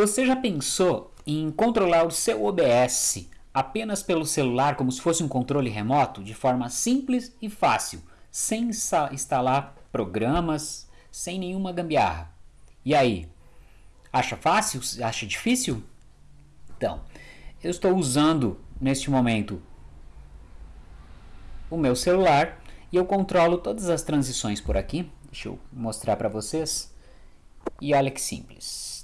Você já pensou em controlar o seu OBS apenas pelo celular, como se fosse um controle remoto, de forma simples e fácil, sem instalar programas, sem nenhuma gambiarra? E aí? Acha fácil? Acha difícil? Então, eu estou usando neste momento o meu celular e eu controlo todas as transições por aqui. Deixa eu mostrar para vocês. E olha que simples.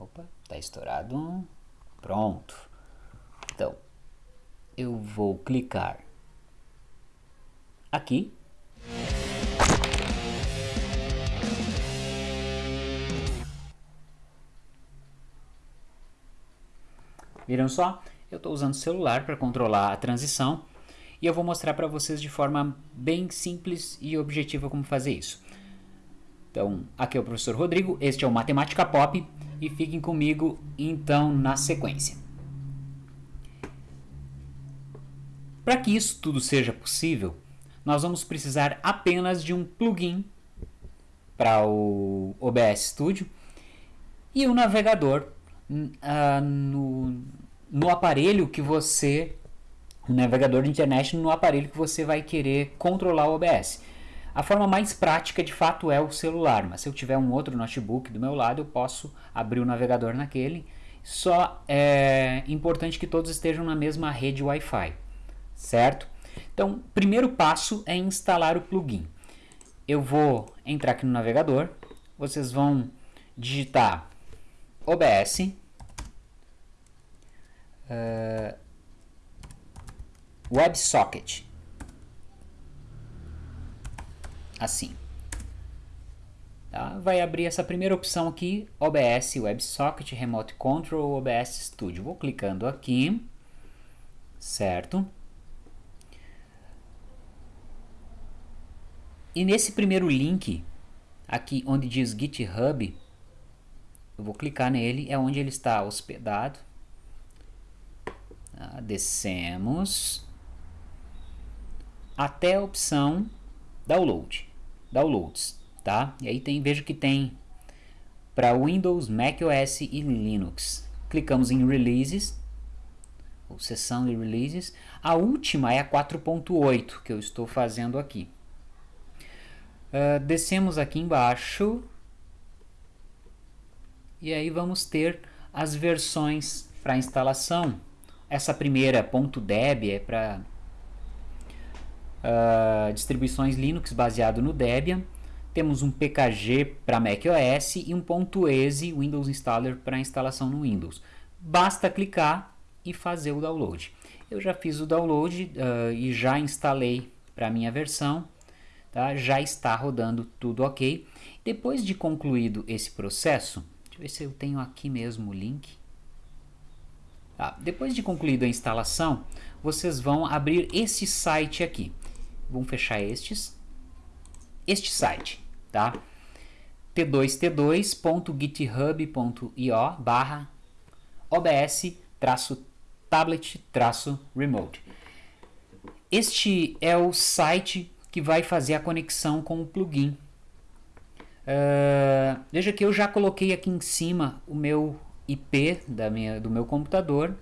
Opa, tá estourado. Pronto. Então, eu vou clicar aqui. Viram só? Eu estou usando o celular para controlar a transição e eu vou mostrar para vocês de forma bem simples e objetiva como fazer isso. Então, aqui é o professor Rodrigo, este é o Matemática Pop e fiquem comigo então na sequência. Para que isso tudo seja possível, nós vamos precisar apenas de um plugin para o OBS Studio e um navegador uh, no, no aparelho que você, um navegador de internet no aparelho que você vai querer controlar o OBS. A forma mais prática de fato é o celular, mas se eu tiver um outro notebook do meu lado, eu posso abrir o navegador naquele. Só é importante que todos estejam na mesma rede Wi-Fi, certo? Então, primeiro passo é instalar o plugin. Eu vou entrar aqui no navegador, vocês vão digitar OBS, uh, WebSocket, assim. Tá? Vai abrir essa primeira opção aqui, OBS WebSocket Remote Control OBS Studio. Vou clicando aqui, certo? E nesse primeiro link, aqui onde diz GitHub, eu vou clicar nele, é onde ele está hospedado. Tá? Descemos até a opção Download downloads, tá? E aí tem, vejo que tem para Windows, macOS e Linux. Clicamos em Releases, ou seção de Releases. A última é a 4.8 que eu estou fazendo aqui. Uh, descemos aqui embaixo e aí vamos ter as versões para instalação. Essa primeira .deb é para uh, distribuições Linux baseado no Debian. Temos um PKG para macOS e um .exe Windows Installer para instalação no Windows. Basta clicar e fazer o download. Eu já fiz o download uh, e já instalei para minha versão. Tá? Já está rodando tudo ok. Depois de concluído esse processo, deixa eu ver se eu tenho aqui mesmo o link. Tá. Depois de concluído a instalação, vocês vão abrir esse site aqui vamos fechar estes, este site, tá? t2t2.github.io barra obs tablet remote. Este é o site que vai fazer a conexão com o plugin. Uh, veja que eu já coloquei aqui em cima o meu IP da minha, do meu computador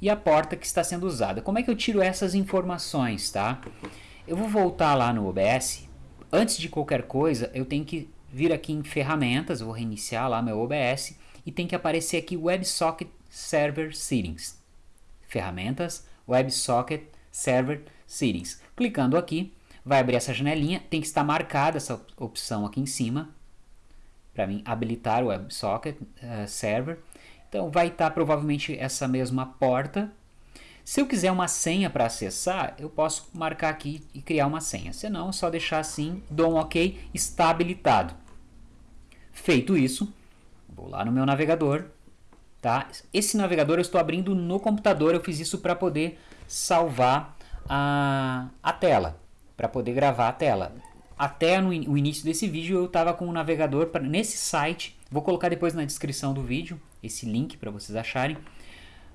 e a porta que está sendo usada. Como é que eu tiro essas informações, tá? Eu vou voltar lá no OBS. Antes de qualquer coisa, eu tenho que vir aqui em ferramentas, vou reiniciar lá meu OBS e tem que aparecer aqui WebSocket Server Settings. Ferramentas, WebSocket Server Settings. Clicando aqui, vai abrir essa janelinha, tem que estar marcada essa opção aqui em cima, para mim habilitar o WebSocket uh, Server. Então vai estar provavelmente essa mesma porta se eu quiser uma senha para acessar, eu posso marcar aqui e criar uma senha. Se não, é só deixar assim, dou um OK, está habilitado. Feito isso, vou lá no meu navegador. Tá? Esse navegador eu estou abrindo no computador, eu fiz isso para poder salvar a, a tela, para poder gravar a tela. Até no o início desse vídeo eu estava com o navegador pra, nesse site, vou colocar depois na descrição do vídeo, esse link para vocês acharem.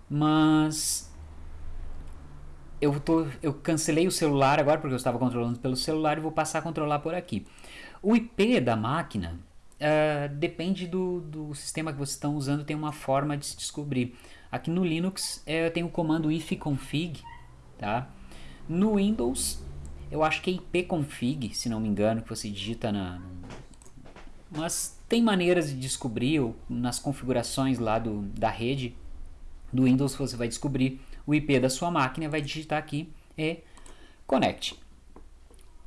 Mas eu, tô, eu cancelei o celular agora porque eu estava controlando pelo celular e vou passar a controlar por aqui. O IP da máquina uh, depende do, do sistema que vocês estão usando, tem uma forma de se descobrir. Aqui no Linux eh, eu tenho o comando ifconfig, tá? No Windows eu acho que é ipconfig, se não me engano, que você digita na... Mas tem maneiras de descobrir, nas configurações lá do, da rede do Windows você vai descobrir o IP da sua máquina, vai digitar aqui e connect.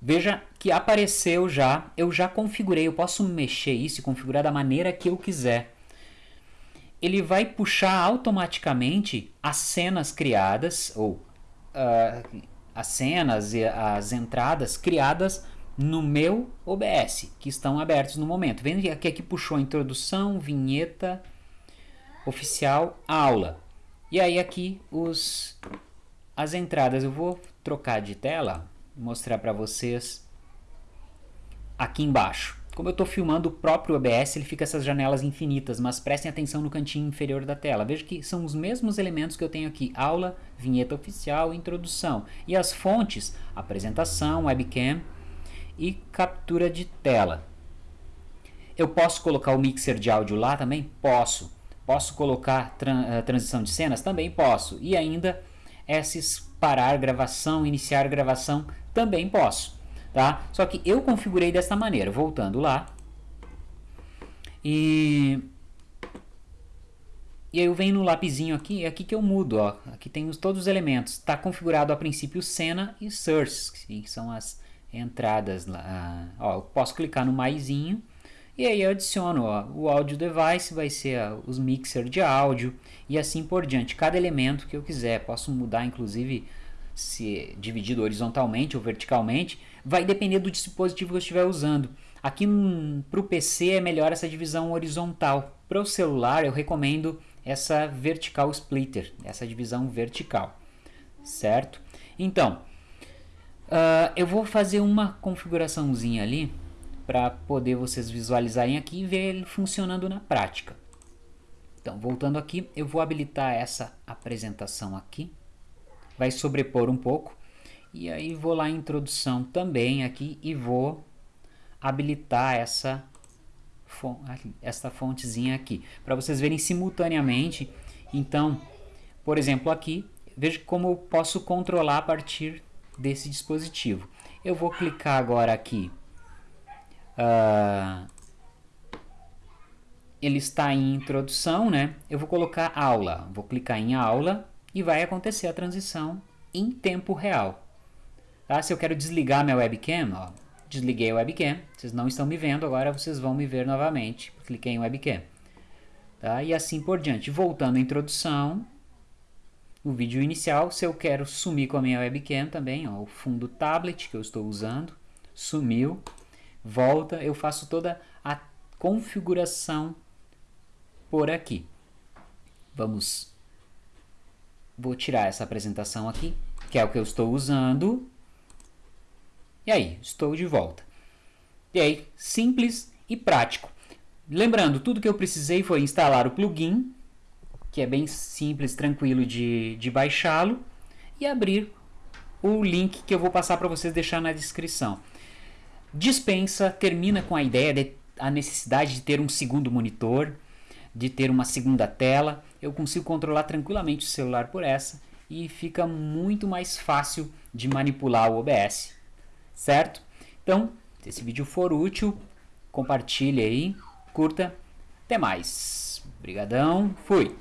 Veja que apareceu já, eu já configurei, eu posso mexer isso e configurar da maneira que eu quiser. Ele vai puxar automaticamente as cenas criadas, ou uh, as cenas e as entradas criadas no meu OBS, que estão abertos no momento. Vendo que aqui puxou introdução, vinheta, oficial, aula. E aí aqui os, as entradas, eu vou trocar de tela, mostrar para vocês aqui embaixo. Como eu estou filmando o próprio OBS, ele fica essas janelas infinitas, mas prestem atenção no cantinho inferior da tela. Veja que são os mesmos elementos que eu tenho aqui, aula, vinheta oficial, introdução. E as fontes, apresentação, webcam e captura de tela. Eu posso colocar o mixer de áudio lá também? Posso. Posso colocar tra uh, transição de cenas? Também posso. E ainda esses parar gravação, iniciar gravação, também posso. Tá? Só que eu configurei desta maneira, voltando lá. E, e aí eu venho no lapisinho aqui, é aqui que eu mudo. Ó. Aqui tem os, todos os elementos. Está configurado a princípio cena e source, que são as entradas lá. Ó, eu posso clicar no maisinho e aí eu adiciono ó, o audio device, vai ser ó, os mixer de áudio e assim por diante. Cada elemento que eu quiser, posso mudar inclusive se dividido horizontalmente ou verticalmente, vai depender do dispositivo que eu estiver usando. Aqui para o PC é melhor essa divisão horizontal. Para o celular eu recomendo essa vertical splitter, essa divisão vertical, certo? Então, uh, eu vou fazer uma configuraçãozinha ali para poder vocês visualizarem aqui e ver ele funcionando na prática. Então, voltando aqui, eu vou habilitar essa apresentação aqui. Vai sobrepor um pouco. E aí vou lá em introdução também aqui e vou habilitar essa, essa fontezinha aqui. Para vocês verem simultaneamente. Então, por exemplo aqui, veja como eu posso controlar a partir desse dispositivo. Eu vou clicar agora aqui uh, ele está em introdução, né? Eu vou colocar aula, vou clicar em aula e vai acontecer a transição em tempo real. Tá? Se eu quero desligar minha webcam, ó, desliguei a webcam, vocês não estão me vendo, agora vocês vão me ver novamente. Cliquei em webcam. Tá? E assim por diante. Voltando à introdução, o vídeo inicial, se eu quero sumir com a minha webcam também, ó, o fundo tablet que eu estou usando, sumiu volta, eu faço toda a configuração por aqui. Vamos, vou tirar essa apresentação aqui, que é o que eu estou usando. E aí, estou de volta. E aí, simples e prático. Lembrando, tudo que eu precisei foi instalar o plugin, que é bem simples, tranquilo de, de baixá-lo, e abrir o link que eu vou passar para vocês deixar na descrição dispensa, termina com a ideia de a necessidade de ter um segundo monitor, de ter uma segunda tela. Eu consigo controlar tranquilamente o celular por essa e fica muito mais fácil de manipular o OBS, certo? Então, se esse vídeo for útil, compartilhe aí, curta. Até mais. Obrigadão, fui!